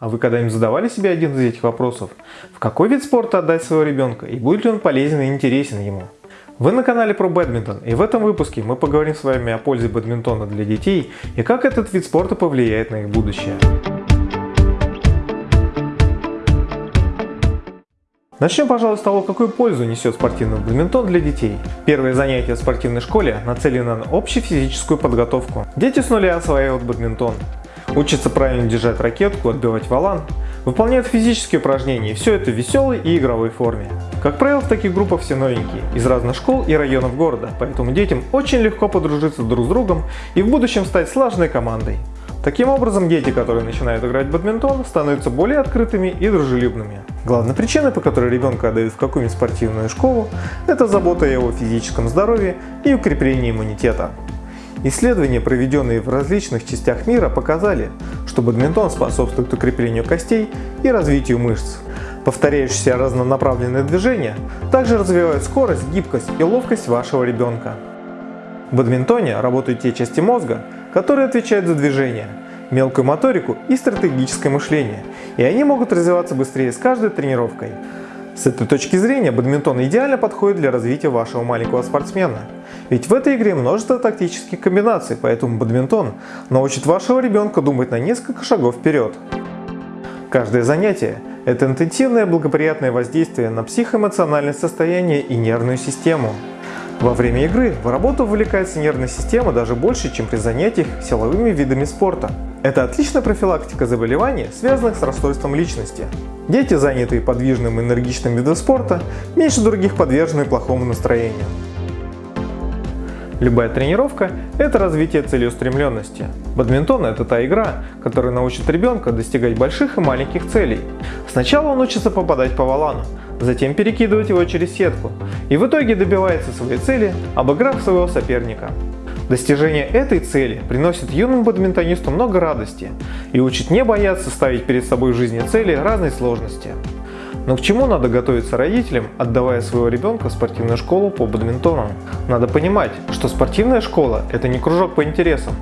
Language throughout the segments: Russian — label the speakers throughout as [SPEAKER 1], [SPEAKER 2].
[SPEAKER 1] А вы когда-нибудь задавали себе один из этих вопросов? В какой вид спорта отдать своего ребенка и будет ли он полезен и интересен ему? Вы на канале про бадминтон и в этом выпуске мы поговорим с вами о пользе бадминтона для детей и как этот вид спорта повлияет на их будущее. Начнем, пожалуй, с того, какую пользу несет спортивный бадминтон для детей. Первые занятия в спортивной школе нацелены на общефизическую подготовку. Дети с нуля осваивают бадминтон. Учатся правильно держать ракетку, отбивать валан, выполняют физические упражнения, все это в веселой и игровой форме. Как правило, в таких группах все новенькие, из разных школ и районов города, поэтому детям очень легко подружиться друг с другом и в будущем стать слаженной командой. Таким образом, дети, которые начинают играть в бадминтон, становятся более открытыми и дружелюбными. Главной причиной, по которой ребенка отдают в какую-нибудь спортивную школу, это забота о его физическом здоровье и укрепление иммунитета. Исследования, проведенные в различных частях мира, показали, что бадминтон способствует укреплению костей и развитию мышц. Повторяющиеся разнонаправленные движения также развивают скорость, гибкость и ловкость вашего ребенка. В бадминтоне работают те части мозга, которые отвечают за движение, мелкую моторику и стратегическое мышление, и они могут развиваться быстрее с каждой тренировкой. С этой точки зрения бадминтон идеально подходит для развития вашего маленького спортсмена. Ведь в этой игре множество тактических комбинаций, поэтому бадминтон научит вашего ребенка думать на несколько шагов вперед. Каждое занятие – это интенсивное благоприятное воздействие на психоэмоциональное состояние и нервную систему. Во время игры в работу вовлекается нервная система даже больше, чем при занятиях силовыми видами спорта. Это отличная профилактика заболеваний, связанных с расстройством личности. Дети, занятые подвижным и энергичным видом спорта, меньше других подвержены плохому настроению. Любая тренировка – это развитие целеустремленности. Бадминтон – это та игра, которая научит ребенка достигать больших и маленьких целей. Сначала он учится попадать по валану, затем перекидывать его через сетку и в итоге добивается своей цели, обыграв своего соперника. Достижение этой цели приносит юному бадминтонисту много радости и учит не бояться ставить перед собой в жизни цели разной сложности. Но к чему надо готовиться родителям, отдавая своего ребенка в спортивную школу по бадминтону? Надо понимать, что спортивная школа – это не кружок по интересам,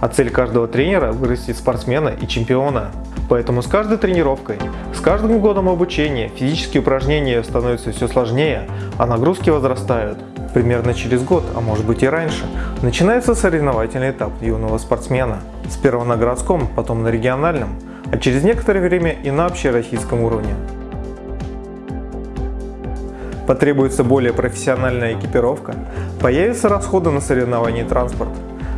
[SPEAKER 1] а цель каждого тренера – вырастить спортсмена и чемпиона. Поэтому с каждой тренировкой, с каждым годом обучения физические упражнения становятся все сложнее, а нагрузки возрастают. Примерно через год, а может быть и раньше, начинается соревновательный этап юного спортсмена. Сперва на городском, потом на региональном, а через некоторое время и на общероссийском уровне. Потребуется более профессиональная экипировка, появятся расходы на соревнования и транспорт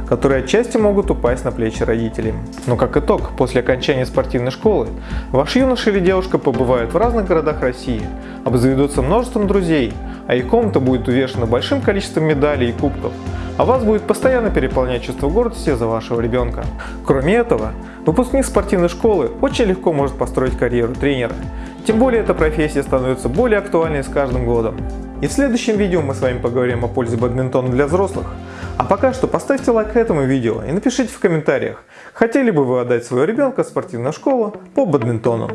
[SPEAKER 1] которые отчасти могут упасть на плечи родителей. Но как итог, после окончания спортивной школы, ваш юноша или девушка побывают в разных городах России, обзаведутся множеством друзей, а их комната будет увешана большим количеством медалей и кубков, а вас будет постоянно переполнять чувство гордости за вашего ребенка. Кроме этого, выпускник спортивной школы очень легко может построить карьеру тренера, тем более эта профессия становится более актуальной с каждым годом. И в следующем видео мы с вами поговорим о пользе бадминтона для взрослых, а пока что поставьте лайк этому видео и напишите в комментариях, хотели бы вы отдать своего ребенка в спортивную школу по бадминтону.